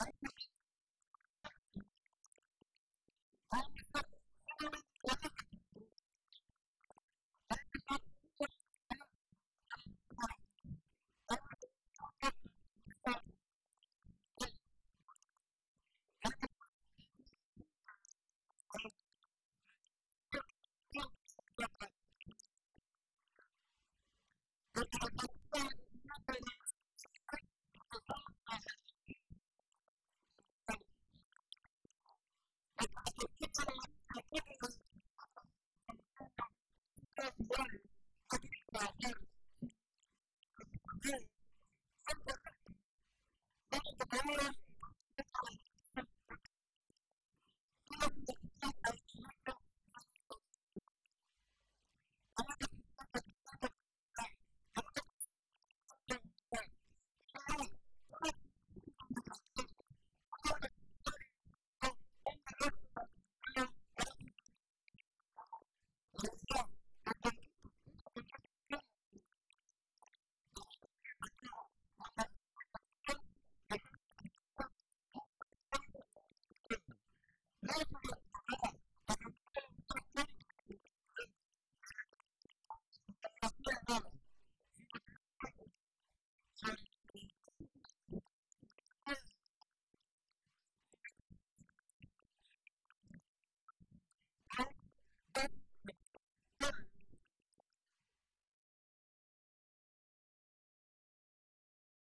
right that's right.